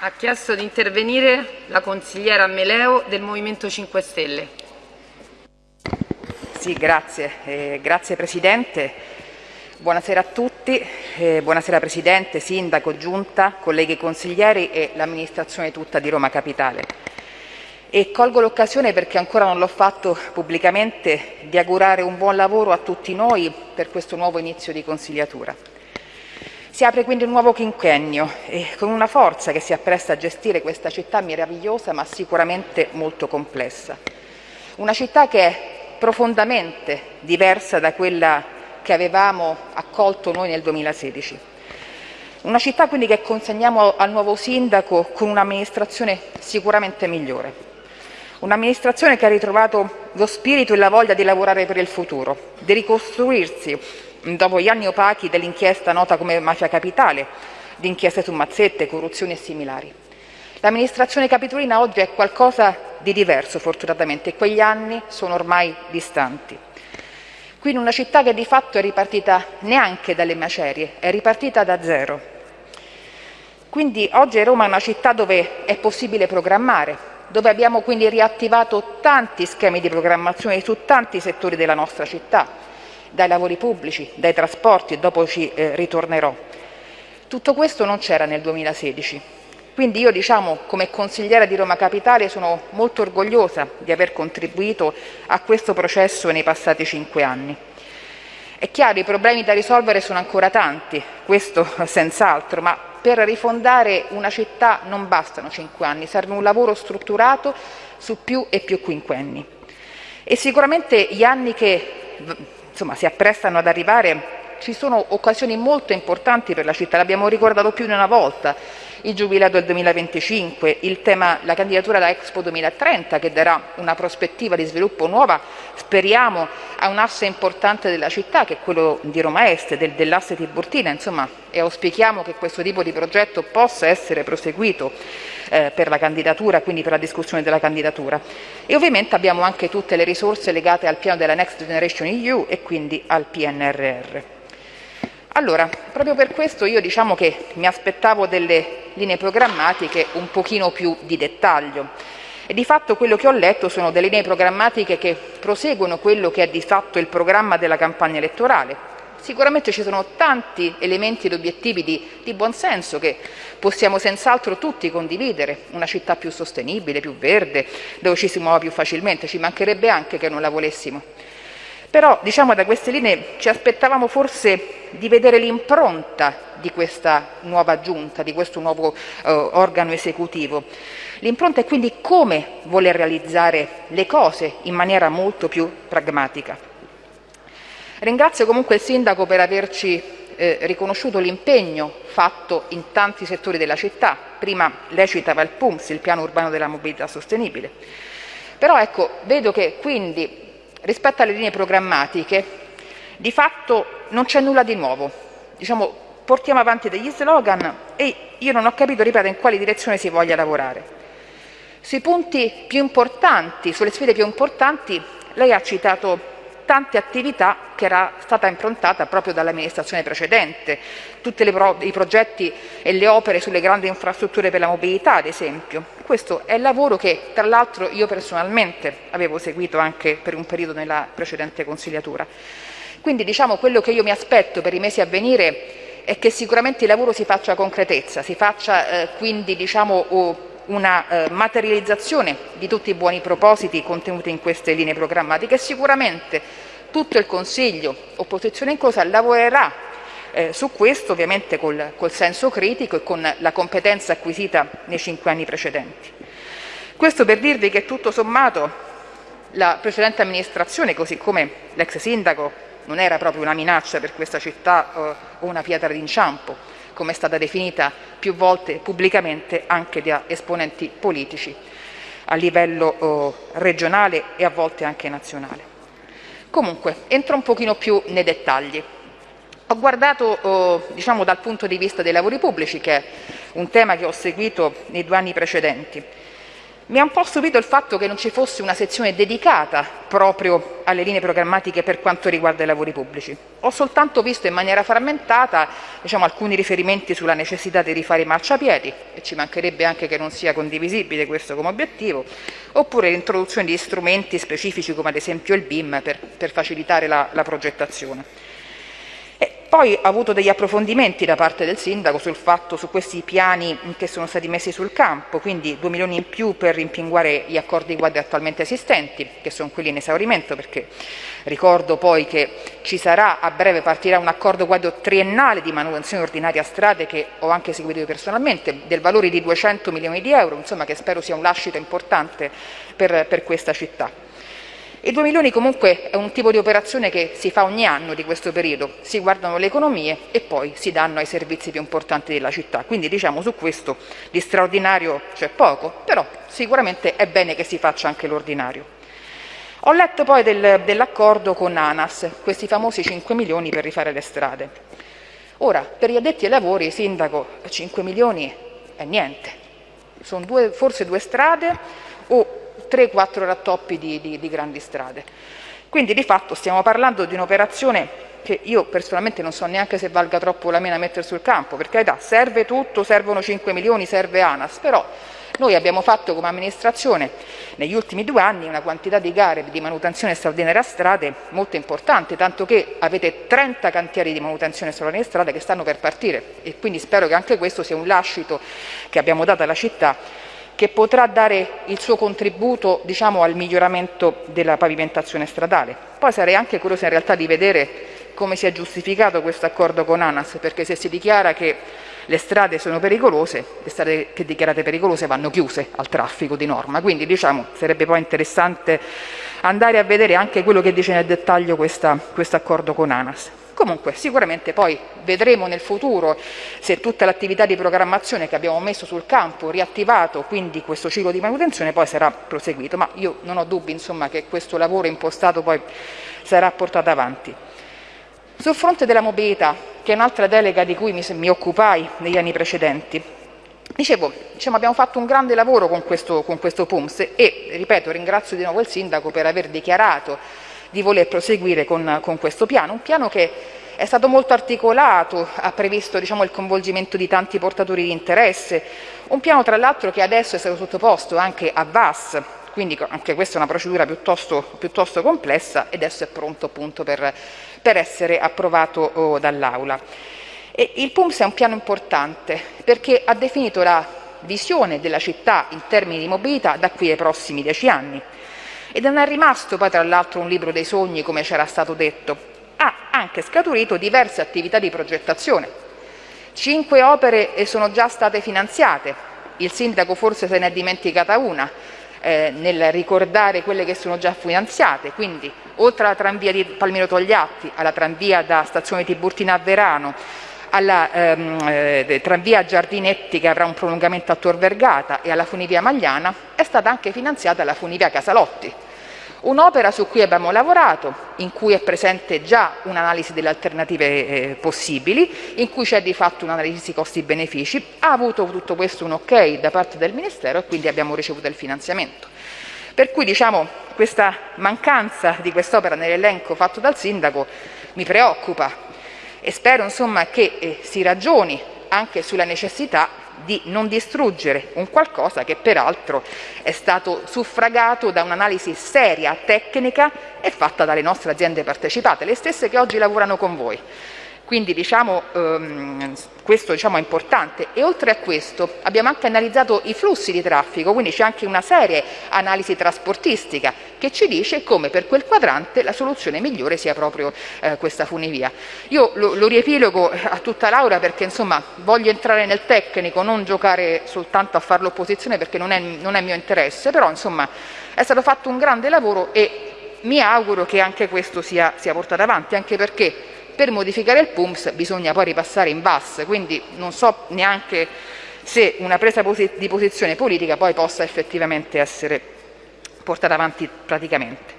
Ha chiesto di intervenire la consigliera Meleo del Movimento 5 Stelle. Sì, grazie. Eh, grazie Presidente. Buonasera a tutti. Eh, buonasera Presidente, Sindaco, Giunta, colleghi consiglieri e l'amministrazione tutta di Roma Capitale. E colgo l'occasione perché ancora non l'ho fatto pubblicamente di augurare un buon lavoro a tutti noi per questo nuovo inizio di consigliatura. Si apre quindi un nuovo quinquennio e con una forza che si appresta a gestire questa città meravigliosa ma sicuramente molto complessa. Una città che è profondamente diversa da quella che avevamo accolto noi nel 2016. Una città quindi che consegniamo al nuovo sindaco con un'amministrazione sicuramente migliore. Un'amministrazione che ha ritrovato lo spirito e la voglia di lavorare per il futuro, di ricostruirsi dopo gli anni opachi dell'inchiesta nota come Mafia Capitale, di inchieste su mazzette, corruzioni e similari. L'amministrazione capitolina oggi è qualcosa di diverso fortunatamente e quegli anni sono ormai distanti. Qui in una città che di fatto è ripartita neanche dalle macerie, è ripartita da zero. Quindi oggi Roma è una città dove è possibile programmare, dove abbiamo quindi riattivato tanti schemi di programmazione su tanti settori della nostra città, dai lavori pubblici, dai trasporti e dopo ci eh, ritornerò. Tutto questo non c'era nel 2016. Quindi io diciamo, come consigliera di Roma Capitale sono molto orgogliosa di aver contribuito a questo processo nei passati cinque anni. È chiaro, i problemi da risolvere sono ancora tanti, questo senz'altro, ma per rifondare una città non bastano cinque anni, serve un lavoro strutturato su più e più quinquenni. E sicuramente gli anni che insomma, si apprestano ad arrivare, ci sono occasioni molto importanti per la città, l'abbiamo ricordato più di una volta, il Giubileo del 2025, il tema, la candidatura alla Expo 2030 che darà una prospettiva di sviluppo nuova, speriamo, a un asse importante della città che è quello di Roma Est, del, dell'asse Tiburtina, insomma, e auspichiamo che questo tipo di progetto possa essere proseguito eh, per la candidatura, quindi per la discussione della candidatura. E ovviamente abbiamo anche tutte le risorse legate al piano della Next Generation EU e quindi al PNRR. Allora, proprio per questo io diciamo che mi aspettavo delle linee programmatiche un pochino più di dettaglio. E di fatto quello che ho letto sono delle linee programmatiche che proseguono quello che è di fatto il programma della campagna elettorale. Sicuramente ci sono tanti elementi ed obiettivi di, di buonsenso che possiamo senz'altro tutti condividere, una città più sostenibile, più verde, dove ci si muova più facilmente, ci mancherebbe anche che non la volessimo. Però diciamo da queste linee ci aspettavamo forse di vedere l'impronta di questa nuova giunta, di questo nuovo eh, organo esecutivo. L'impronta è quindi come voler realizzare le cose in maniera molto più pragmatica. Ringrazio comunque il Sindaco per averci eh, riconosciuto l'impegno fatto in tanti settori della città. Prima lei citava il PUMS, il Piano Urbano della Mobilità Sostenibile. Però ecco, vedo che quindi rispetto alle linee programmatiche di fatto non c'è nulla di nuovo. Diciamo, portiamo avanti degli slogan e io non ho capito, ripeto, in quale direzione si voglia lavorare. Sui punti più importanti, sulle sfide più importanti, lei ha citato tante attività che era stata improntata proprio dall'amministrazione precedente, tutti i progetti e le opere sulle grandi infrastrutture per la mobilità, ad esempio. Questo è il lavoro che, tra l'altro, io personalmente avevo seguito anche per un periodo nella precedente consigliatura. Quindi diciamo quello che io mi aspetto per i mesi a venire è che sicuramente il lavoro si faccia concretezza, si faccia eh, quindi diciamo, una eh, materializzazione di tutti i buoni propositi contenuti in queste linee programmatiche e sicuramente tutto il Consiglio, opposizione inclusa, lavorerà eh, su questo ovviamente col, col senso critico e con la competenza acquisita nei cinque anni precedenti. Questo per dirvi che tutto sommato la precedente amministrazione, così come l'ex sindaco, non era proprio una minaccia per questa città eh, o una pietra d'inciampo, come è stata definita più volte pubblicamente anche da esponenti politici a livello oh, regionale e a volte anche nazionale. Comunque, entro un pochino più nei dettagli. Ho guardato oh, diciamo, dal punto di vista dei lavori pubblici, che è un tema che ho seguito nei due anni precedenti. Mi ha un po' stupito il fatto che non ci fosse una sezione dedicata proprio alle linee programmatiche per quanto riguarda i lavori pubblici. Ho soltanto visto in maniera frammentata diciamo, alcuni riferimenti sulla necessità di rifare i marciapiedi, e ci mancherebbe anche che non sia condivisibile questo come obiettivo, oppure l'introduzione di strumenti specifici come ad esempio il BIM per, per facilitare la, la progettazione. Poi ha avuto degli approfondimenti da parte del sindaco sul fatto, su questi piani che sono stati messi sul campo, quindi 2 milioni in più per rimpinguare gli accordi quadri attualmente esistenti, che sono quelli in esaurimento, perché ricordo poi che ci sarà, a breve partirà un accordo quadro triennale di manutenzione ordinaria a strade che ho anche seguito personalmente, del valore di 200 milioni di euro, insomma che spero sia un lascito importante per, per questa città. I 2 milioni comunque è un tipo di operazione che si fa ogni anno di questo periodo, si guardano le economie e poi si danno ai servizi più importanti della città, quindi diciamo su questo di straordinario c'è poco, però sicuramente è bene che si faccia anche l'ordinario. Ho letto poi del, dell'accordo con ANAS, questi famosi 5 milioni per rifare le strade. Ora, per gli addetti ai lavori, sindaco, 5 milioni è niente, sono due, forse due strade o 3-4 rattoppi di, di, di grandi strade. Quindi di fatto stiamo parlando di un'operazione che io personalmente non so neanche se valga troppo la mena mettere sul campo, perché carità serve tutto, servono 5 milioni, serve ANAS, però noi abbiamo fatto come amministrazione negli ultimi due anni una quantità di gare di manutenzione straordinaria a strade molto importante, tanto che avete 30 cantieri di manutenzione straordinaria a strade che stanno per partire e quindi spero che anche questo sia un lascito che abbiamo dato alla città che potrà dare il suo contributo diciamo, al miglioramento della pavimentazione stradale. Poi sarei anche curiosa in realtà di vedere come si è giustificato questo accordo con ANAS, perché se si dichiara che le strade sono pericolose, le strade che dichiarate pericolose vanno chiuse al traffico di norma, quindi diciamo, sarebbe poi interessante andare a vedere anche quello che dice nel dettaglio questo accordo con ANAS. Comunque sicuramente poi vedremo nel futuro se tutta l'attività di programmazione che abbiamo messo sul campo, riattivato quindi questo ciclo di manutenzione poi sarà proseguito, ma io non ho dubbi insomma, che questo lavoro impostato poi sarà portato avanti. Sul fronte della mobilità, che è un'altra delega di cui mi, mi, occupai negli anni precedenti, dicevo, diciamo, abbiamo fatto un grande lavoro con questo, con questo PUMS e, ripeto, ringrazio di nuovo il Sindaco per aver dichiarato di voler proseguire con, con questo piano, un piano che è stato molto articolato, ha previsto diciamo, il coinvolgimento di tanti portatori di interesse, un piano tra l'altro che adesso è stato sottoposto anche a VAS, quindi anche questa è una procedura piuttosto, piuttosto complessa ed adesso è pronto appunto per, per essere approvato dall'Aula. il PUMS è un piano importante perché ha definito la visione della città in termini di mobilità da qui ai prossimi dieci anni. E non è rimasto poi tra l'altro un libro dei sogni come c'era stato detto, ha anche scaturito diverse attività di progettazione. Cinque opere sono già state finanziate, il sindaco forse se ne è dimenticata una, eh, nel ricordare quelle che sono già finanziate, quindi oltre alla tranvia di Palmiro Togliatti, alla tranvia da stazione Tiburtina a Verano, alla ehm, eh, tranvia Giardinetti che avrà un prolungamento a Tor Vergata e alla funivia Magliana, è stata anche finanziata la funivia Casalotti. Un'opera su cui abbiamo lavorato, in cui è presente già un'analisi delle alternative eh, possibili, in cui c'è di fatto un'analisi costi-benefici, ha avuto tutto questo un ok da parte del Ministero e quindi abbiamo ricevuto il finanziamento. Per cui diciamo, questa mancanza di quest'opera nell'elenco fatto dal Sindaco mi preoccupa e spero insomma, che eh, si ragioni anche sulla necessità di non distruggere un qualcosa che peraltro è stato suffragato da un'analisi seria, tecnica e fatta dalle nostre aziende partecipate, le stesse che oggi lavorano con voi. Quindi diciamo, ehm, questo diciamo, è importante e oltre a questo abbiamo anche analizzato i flussi di traffico, quindi c'è anche una seria analisi trasportistica che ci dice come per quel quadrante la soluzione migliore sia proprio eh, questa funivia. Io lo, lo riepilogo a tutta Laura perché insomma voglio entrare nel tecnico, non giocare soltanto a fare l'opposizione perché non è, non è mio interesse, però insomma è stato fatto un grande lavoro e mi auguro che anche questo sia, sia portato avanti, anche perché per modificare il PUMS bisogna poi ripassare in VAS, quindi non so neanche se una presa di posizione politica poi possa effettivamente essere portata avanti praticamente.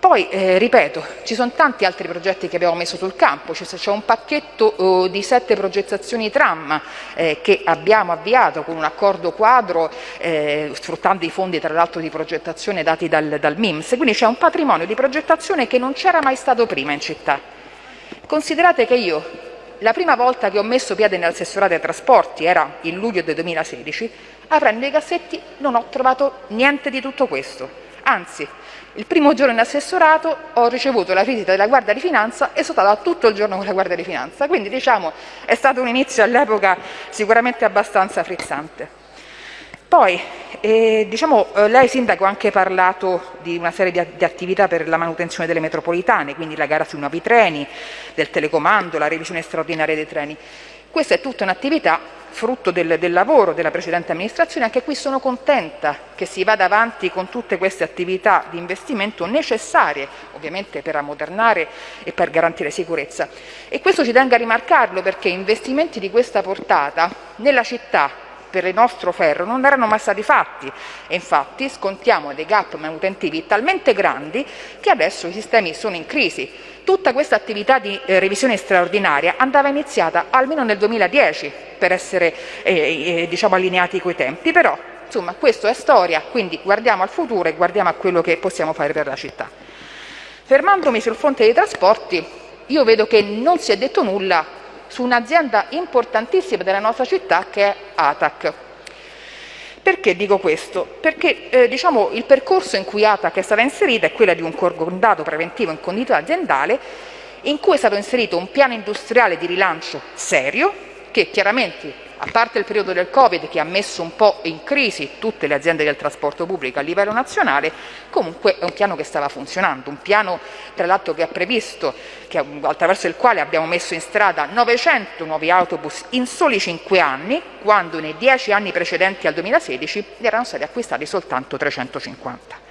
Poi, eh, ripeto, ci sono tanti altri progetti che abbiamo messo sul campo, c'è un pacchetto oh, di sette progettazioni tram eh, che abbiamo avviato con un accordo quadro, eh, sfruttando i fondi tra l'altro di progettazione dati dal, dal MIMS, quindi c'è un patrimonio di progettazione che non c'era mai stato prima in città. Considerate che io la prima volta che ho messo piede nell'assessorato ai trasporti era il luglio del 2016, aprendo i cassetti non ho trovato niente di tutto questo. Anzi, il primo giorno in assessorato ho ricevuto la visita della Guardia di Finanza e sono stata tutto il giorno con la Guardia di Finanza, quindi diciamo è stato un inizio all'epoca sicuramente abbastanza frizzante. Poi, eh, diciamo, eh, lei Sindaco ha anche parlato di una serie di, di, attività per la manutenzione delle metropolitane, quindi la gara sui nuovi treni, del telecomando, la revisione straordinaria dei treni. Questa è tutta un'attività frutto del, del, lavoro della precedente amministrazione, anche qui sono contenta che si vada avanti con tutte queste attività di investimento necessarie ovviamente per ammodernare e per garantire sicurezza. E questo ci tengo a rimarcarlo perché investimenti di questa portata nella città per il nostro ferro non erano mai stati fatti e infatti scontiamo dei gap manutentivi talmente grandi che adesso i sistemi sono in crisi. Tutta questa attività di eh, revisione straordinaria andava iniziata almeno nel 2010 per essere eh, eh, diciamo allineati coi tempi, però insomma questo è storia, quindi guardiamo al futuro e guardiamo a quello che possiamo fare per la città. Fermandomi sul fronte dei trasporti, io vedo che non si è detto nulla su un'azienda importantissima della nostra città che è ATAC. Perché dico questo? Perché eh, diciamo, il percorso in cui ATAC è stata inserita è quello di un concordato preventivo in condito aziendale in cui è stato inserito un piano industriale di rilancio serio che chiaramente a parte il periodo del Covid che ha messo un po' in crisi tutte le aziende del trasporto pubblico a livello nazionale, comunque è un piano che stava funzionando, un piano tra l'altro che ha previsto, che, attraverso il quale abbiamo messo in strada 900 nuovi autobus in soli 5 anni, quando nei 10 anni precedenti al 2016 ne erano stati acquistati soltanto 350.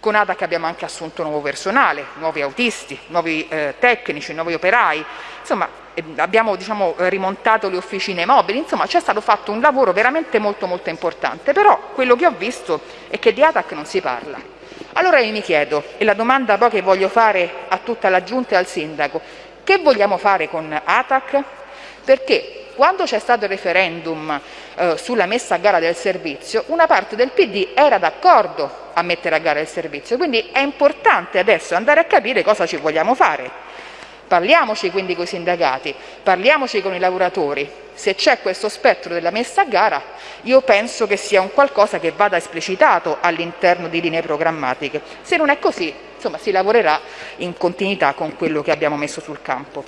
Con ADAC abbiamo anche assunto nuovo personale, nuovi autisti, nuovi eh, tecnici, nuovi operai, insomma abbiamo diciamo, rimontato le officine mobili, insomma c'è stato fatto un lavoro veramente molto molto importante, però quello che ho visto è che di ATAC non si parla. Allora io mi chiedo, e la domanda poi che voglio fare a tutta la Giunta e al Sindaco, che vogliamo fare con ATAC? Perché quando c'è stato il referendum eh, sulla messa a gara del servizio, una parte del PD era d'accordo a mettere a gara il servizio, quindi è importante adesso andare a capire cosa ci vogliamo fare. Parliamoci quindi con i sindacati, parliamoci con i lavoratori. Se c'è questo spettro della messa a gara, io penso che sia un qualcosa che vada esplicitato all'interno di linee programmatiche. Se non è così, insomma, si lavorerà in continuità con quello che abbiamo messo sul campo.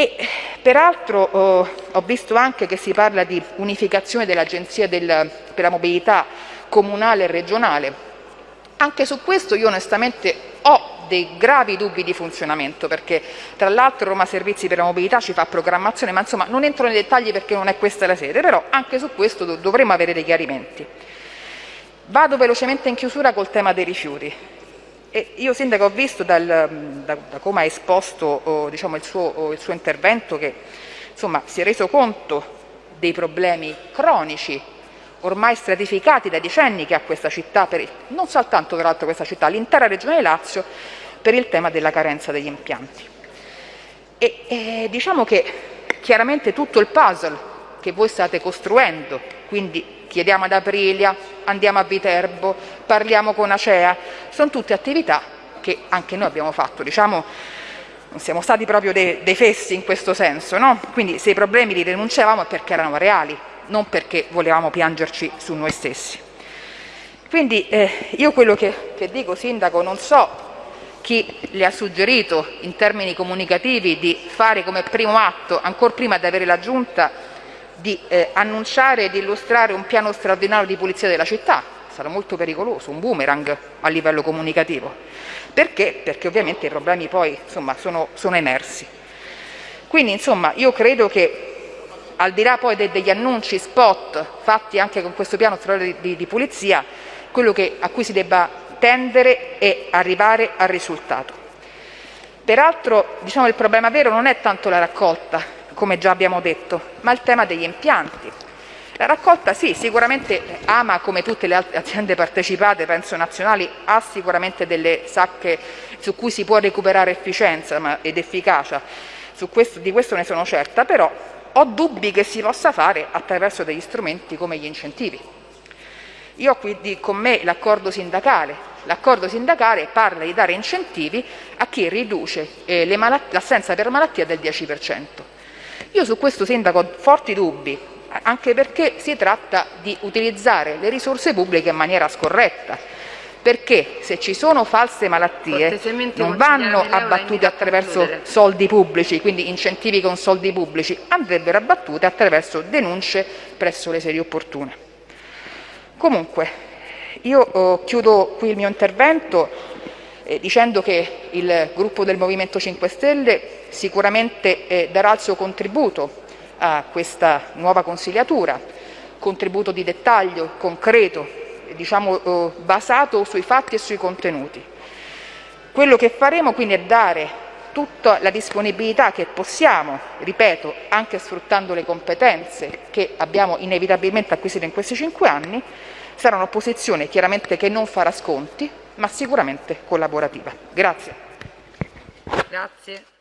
E peraltro oh, ho visto anche che si parla di unificazione dell'Agenzia per la mobilità comunale e regionale. Anche su questo io onestamente ho dei gravi dubbi di funzionamento perché tra l'altro Roma Servizi per la Mobilità ci fa programmazione, ma insomma non entro nei dettagli perché non è questa la sede, però anche su questo dovremo avere dei chiarimenti. Vado velocemente in chiusura col tema dei rifiuti. E io Sindaco ho visto dal, da, da, come ha esposto oh, diciamo, il, suo, oh, il suo intervento che insomma, si è reso conto dei problemi cronici ormai stratificati da decenni che ha questa città, per, non soltanto tra questa città, l'intera regione Lazio, per il tema della carenza degli impianti. E, e diciamo che chiaramente tutto il puzzle che voi state costruendo, quindi chiediamo ad Aprilia, andiamo a Viterbo, parliamo con Acea, sono tutte attività che anche noi abbiamo fatto, diciamo non siamo stati proprio dei, dei fessi in questo senso, no? quindi se i problemi li denunciavamo è perché erano reali, non perché volevamo piangerci su noi stessi. Quindi eh, io quello che, che dico, Sindaco, non so chi le ha suggerito in termini comunicativi di fare come primo atto, ancora prima di avere la Giunta, di eh, annunciare di illustrare un piano straordinario di pulizia della città. Sarà molto pericoloso, un boomerang a livello comunicativo. Perché? Perché ovviamente i problemi poi insomma, sono, sono emersi. Quindi insomma io credo che al di là poi de degli annunci spot fatti anche con questo piano straordinario di, di, di pulizia, quello che, a cui si debba tendere è arrivare al risultato. Peraltro diciamo, il problema vero non è tanto la raccolta, come già abbiamo detto, ma il tema degli impianti. La raccolta sì, sicuramente ama come tutte le altre aziende partecipate, penso nazionali, ha sicuramente delle sacche su cui si può recuperare efficienza ed efficacia, questo, di questo ne sono certa, però ho dubbi che si possa fare attraverso degli strumenti come gli incentivi. Io ho qui con me l'accordo sindacale. L'accordo sindacale parla di dare incentivi a chi riduce eh, l'assenza per malattia del 10%. Io su questo sindaco ho forti dubbi, anche perché si tratta di utilizzare le risorse pubbliche in maniera scorretta, perché se ci sono false malattie non vanno abbattute attraverso soldi pubblici, quindi incentivi con soldi pubblici, andrebbero abbattute attraverso denunce presso le sedi opportune. Comunque, io oh, chiudo qui il mio intervento eh, dicendo che il gruppo del Movimento 5 Stelle sicuramente eh, darà il suo contributo a questa nuova consigliatura, contributo di dettaglio, concreto, diciamo, eh, basato sui fatti e sui contenuti. Quello che faremo quindi è dare tutta la disponibilità che possiamo, ripeto, anche sfruttando le competenze che abbiamo inevitabilmente acquisito in questi cinque anni, sarà un'opposizione chiaramente che non farà sconti, ma sicuramente collaborativa. Grazie. Grazie.